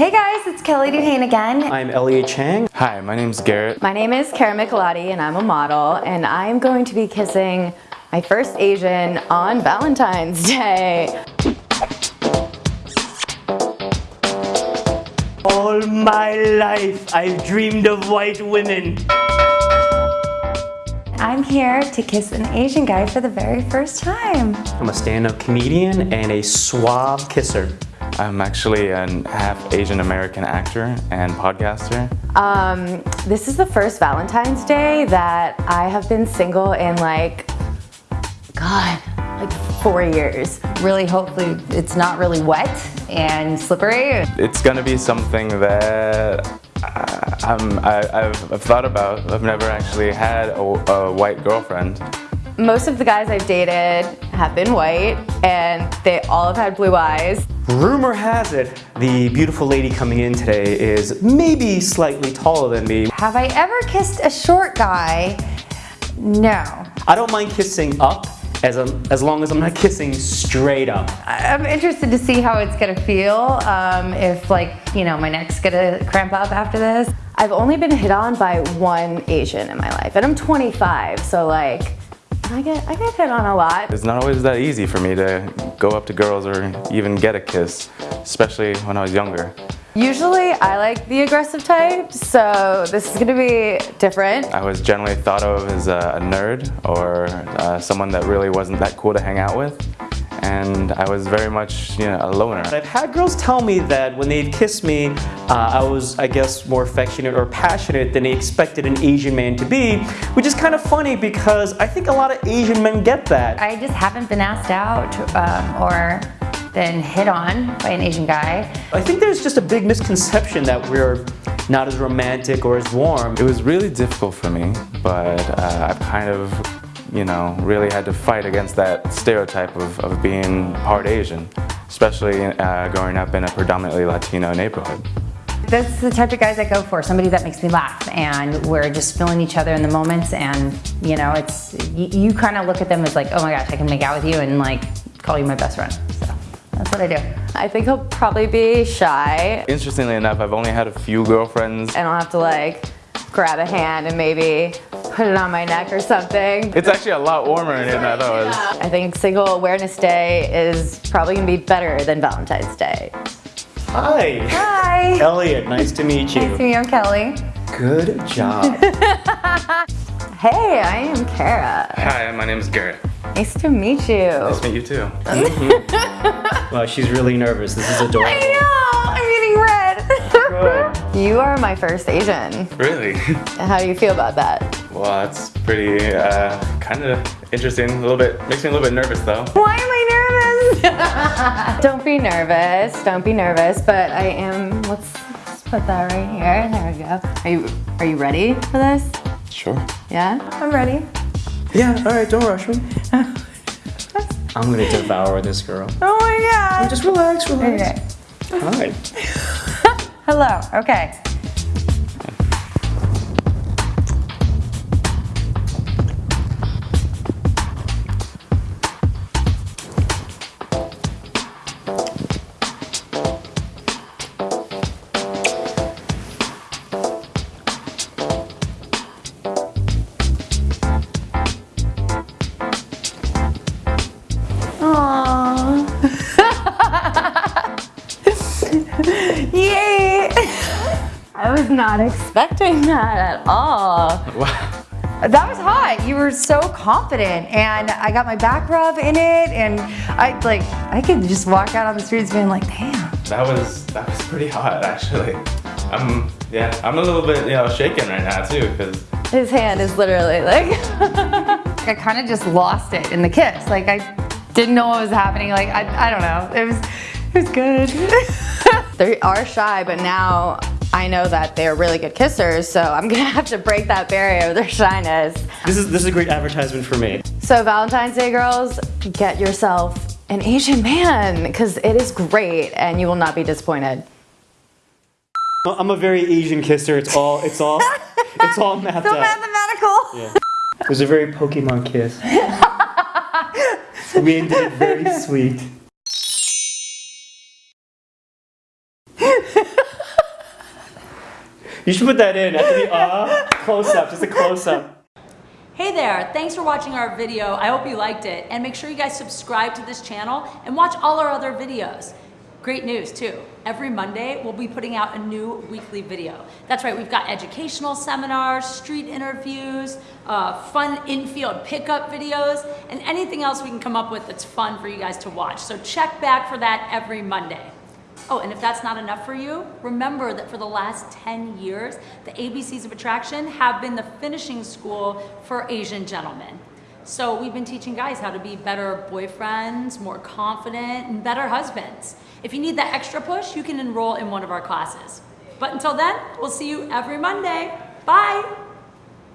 Hey guys, it's Kelly Duhane again. I'm Elliot Chang. Hi, my name's Garrett. My name is Kara Michelotti and I'm a model and I'm going to be kissing my first Asian on Valentine's Day. All my life, I've dreamed of white women. I'm here to kiss an Asian guy for the very first time. I'm a stand-up comedian and a suave kisser. I'm actually an half Asian American actor and podcaster. Um, this is the first Valentine's Day that I have been single in like, God, like four years. Really, hopefully it's not really wet and slippery. It's gonna be something that I, I'm, I, have I've thought about. I've never actually had a, a white girlfriend. Most of the guys I've dated have been white and they all have had blue eyes. Rumor has it, the beautiful lady coming in today is maybe slightly taller than me. Have I ever kissed a short guy? No. I don't mind kissing up as, a, as long as I'm not kissing straight up. I'm interested to see how it's gonna feel, um, if like, you know, my neck's gonna cramp up after this. I've only been hit on by one Asian in my life and I'm 25, so like, I get, I get hit on a lot. It's not always that easy for me to go up to girls or even get a kiss, especially when I was younger. Usually I like the aggressive type, so this is gonna be different. I was generally thought of as a, nerd or uh, someone that really wasn't that cool to hang out with and I was very much you know, a loner. I've had girls tell me that when they'd kiss me, uh, I was, I guess, more affectionate or passionate than they expected an Asian man to be, which is kind of funny because I think a lot of Asian men get that. I just haven't been asked out um, or been hit on by an Asian guy. I think there's just a big misconception that we're not as romantic or as warm. It was really difficult for me, but uh, I've kind of you know, really had to fight against that stereotype of, of being part Asian, especially uh, growing up in a predominantly Latino neighborhood. That's the type of guys I go for, somebody that makes me laugh and we're just feeling each other in the moments and you know, it's, you, you kind of look at them as like, oh my gosh, I can make out with you and like call you my best friend. So that's what I do. I think he'll probably be shy. Interestingly enough, I've only had a few girlfriends. And I'll have to like grab a hand and maybe put it on my neck or something. It's actually a lot warmer in here than I thought it was. I think Single Awareness Day is probably gonna be better than Valentine's Day. Hi. Hi. Elliot, nice to meet you. Nice to meet you, I'm Kelly. Good job. hey, I am Kara. Hi, my name is Garrett. Nice to meet you. Nice to meet you too. Mm -hmm. well, she's really nervous. This is adorable. I know, I'm getting red. you are my first Asian. Really? How do you feel about that? Well, that's pretty, uh, kind of interesting. A little bit, makes me a little bit nervous though. Why am I nervous? Don't be nervous, don't be nervous, but I am, let's, let's put that right here. There we go. Are you, are you ready for this? Sure. Yeah? I'm ready. Yeah, all right, don't rush me. I'm gonna devour this girl. Oh my god. just relax, relax. Okay. Hi. Hello, okay. I was not expecting that at all. Wow. That was hot. You were so confident and I got my back rub in it and I like I could just walk out on the streets being like, damn. That was that was pretty hot actually. I'm yeah, I'm a little bit, you know, shaking right now too because his hand is literally like I kind of just lost it in the kiss. Like I didn't know what was happening. Like I I don't know. It was it was good. they are shy, but now I know that they're really good kissers, so I'm gonna have to break that barrier of their shyness. This is, this is a great advertisement for me. So Valentine's Day girls, get yourself an Asian man, because it is great and you will not be disappointed. I'm a very Asian kisser, it's all, it's all, it's all mapped so out. mathematical. Yeah. It was a very Pokemon kiss. we ended it very sweet. You should put that in after the uh, close up, just a close up. Hey there, thanks for watching our video. I hope you liked it. And make sure you guys subscribe to this channel and watch all our other videos. Great news too. Every Monday, we'll be putting out a new weekly video. That's right, we've got educational seminars, street interviews, uh, fun infield pickup videos, and anything else we can come up with that's fun for you guys to watch. So check back for that every Monday. Oh, and if that's not enough for you, remember that for the last 10 years, the ABCs of Attraction have been the finishing school for Asian gentlemen. So we've been teaching guys how to be better boyfriends, more confident, and better husbands. If you need that extra push, you can enroll in one of our classes. But until then, we'll see you every Monday. Bye!